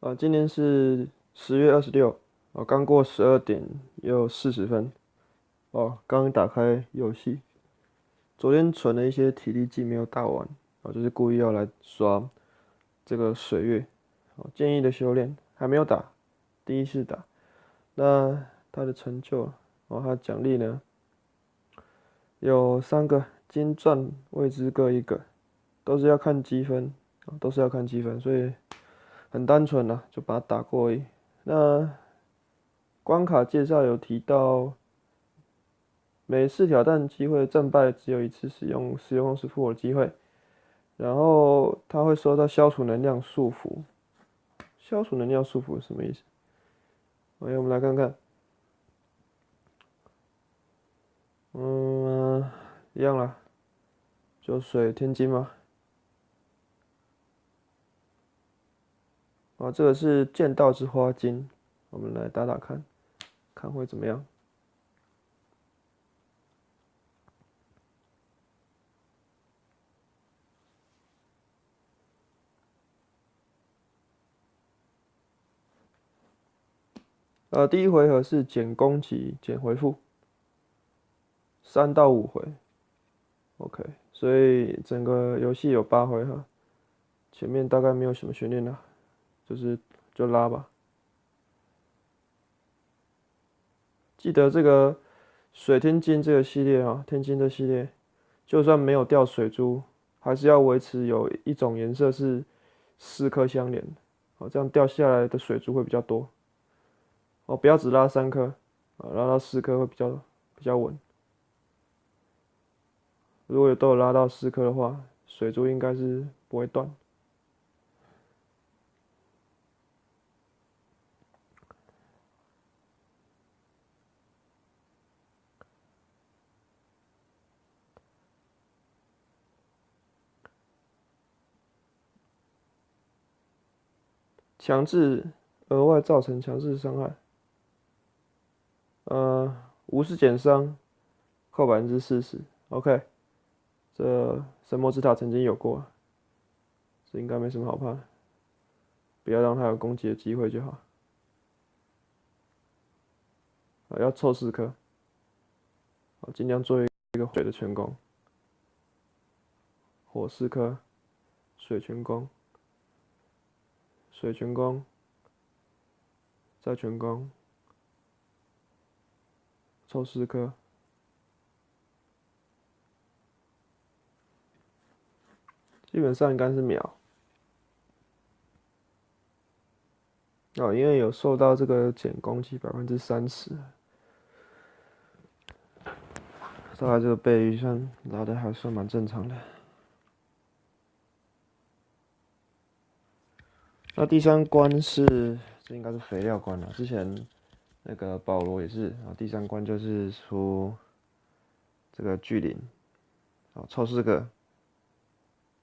啊，今天是十月二十六，哦，刚过十二点又四十分，哦，刚打开游戏，昨天存了一些体力计没有打完，哦，就是故意要来刷这个水月，哦，建议的修炼还没有打，第一次打，那他的成就，哦，他奖励呢有三个金钻位置各一个，都是要看积分，都是要看积分，所以。很单纯啦，就把它打过而已。那关卡介绍有提到，每次挑战机会战败只有一次使用使用时复活机会，然后他会收到消除能量束缚。消除能量束缚什么意思？OK，我们来看看。嗯，一样啦，就水天津嘛。这个是剑道之花金，我们来打打看，看会怎么样。呃，第一回合是减攻击、减回复，三到五回，OK，所以整个游戏有八回合，前面大概没有什么悬念了。就是就拉吧，记得这个水天金这个系列啊，天金的系列，就算没有掉水珠，还是要维持有一种颜色是四颗相连，哦，这样掉下来的水珠会比较多。哦，不要只拉三颗，啊，拉到四颗会比较比较稳。如果有都有拉到四颗的话，水珠应该是不会断。强制额外造成强制伤害，呃，无视减伤，扣百分之四十。OK，这神魔之塔曾经有过，这应该没什么好怕，不要让他有攻击的机会就好。啊，要凑四颗，好，尽量做一个水的全攻，火四颗，水全攻。水全攻，再全攻，凑四颗，基本上应该是秒。哦，因为有受到这个减攻击百分之三十，大概这个倍率算拉的还算蛮正常的。那第三关是，这应该是肥料关了。之前那个保罗也是啊，第三关就是出这个巨灵，啊，凑四个，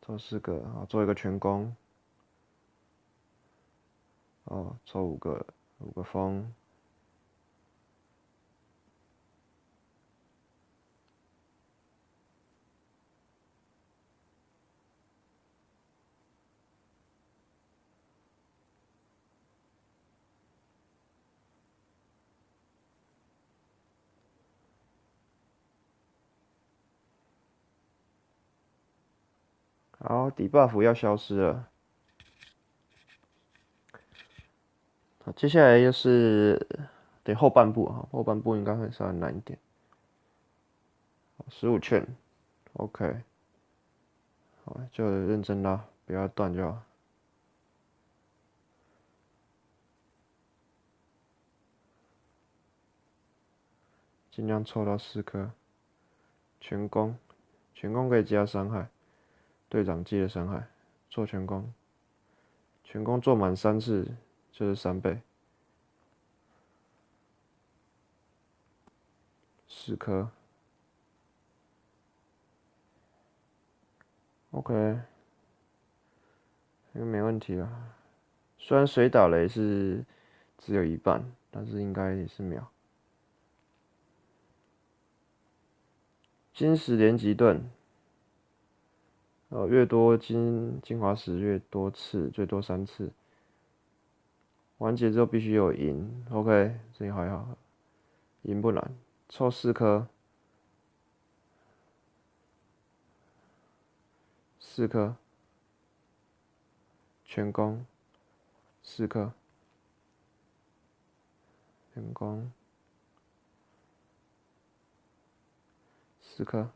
凑四个啊，做一个全攻，哦，凑五个，五个风。好，底 buff 要消失了。好，接下来就是得后半部啊，后半部应该会稍微难一点。十五圈，OK。好，就认真拉，不要断就好。尽量凑到四颗，全攻，全攻可以加伤害。队长记的伤害，做全攻，全攻做满三次就是三倍，十颗，OK，应该没问题了。虽然水打雷是只有一半，但是应该也是秒。金石连击盾。呃，越多金精华石越多次，最多三次。完结之后必须有银，OK，这里还好，银不难，凑四颗，四颗，全攻，四颗，全攻，四颗，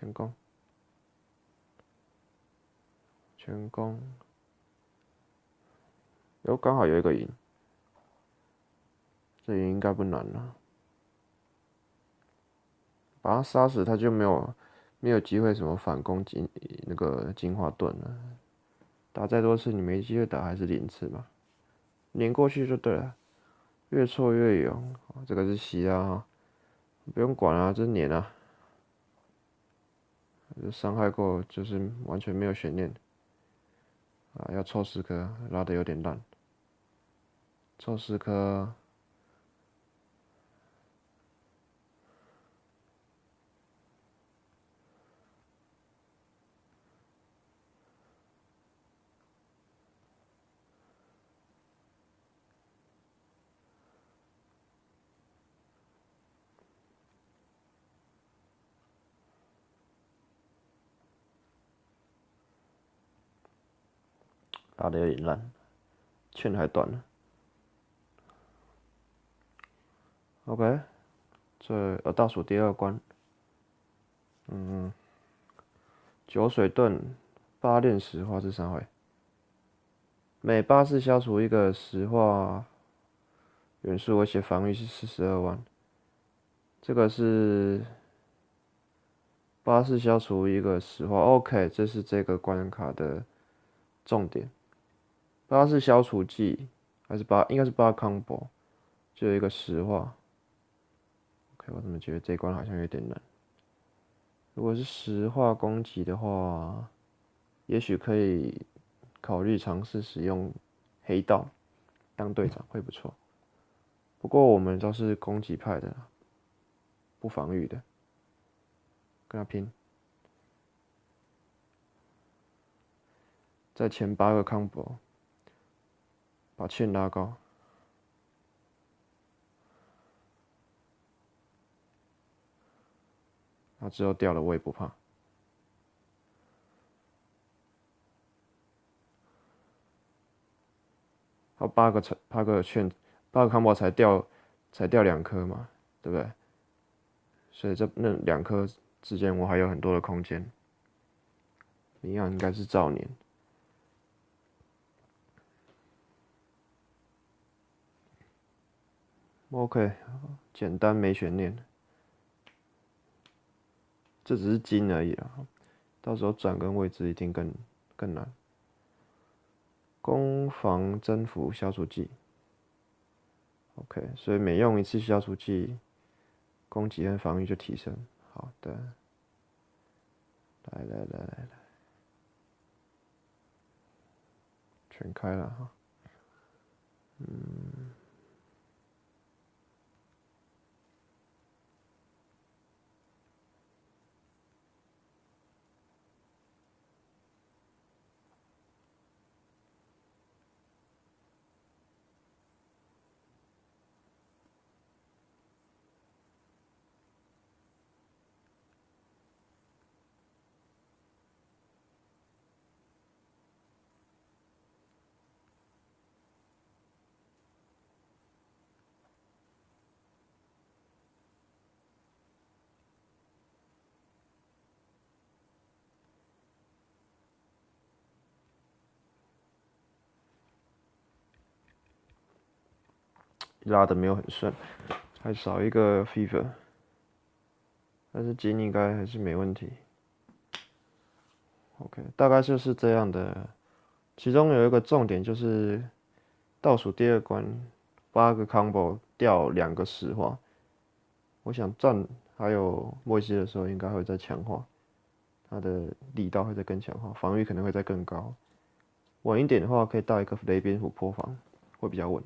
全攻，全攻。有刚好有一个赢，这也应该不难了。把他杀死，他就没有没有机会什么反攻进那个进化盾了。打再多次，你没机会打还是零次嘛，连过去就对了。越挫越勇，这个是西啊，不用管啊，这是撵啊。伤害过就是完全没有悬念。啊，要凑十颗，拉的有点烂。凑十颗，打的有点烂，券还短了。OK，这呃倒数第二关，嗯，酒水盾八炼石化是三回，每八次消除一个石化元素，而且防御是四十二万。这个是八次消除一个石化，OK，这是这个关卡的重点。八是消除技还是八，应该是八 combo，就有一个石化。OK，我怎么觉得这关好像有点难？如果是石化攻击的话，也许可以考虑尝试使用黑道当队长会不错。不过我们都是攻击派的，不防御的，跟他拼。在前八个 combo，把券拉高。他之后掉了，我也不怕。他八个才八个券，八个康宝才掉，才掉两颗嘛，对不对？所以这那两颗之间我还有很多的空间。一样应该是造年。OK，简单没悬念。这只是金而已啊，到时候转跟位置一定更更难。攻防征服消除技，OK，所以每用一次消除技，攻击跟防御就提升。好的，来来来来来，全开了哈，嗯。拉的没有很顺，还少一个 fever，但是金应该还是没问题。OK，大概就是这样的。其中有一个重点就是倒数第二关八个 combo 掉两个石化，我想战还有莫西的时候应该会再强化，他的力道会再更强化，防御可能会再更高。稳一点的话可以带一个雷蝙蝠破防，会比较稳。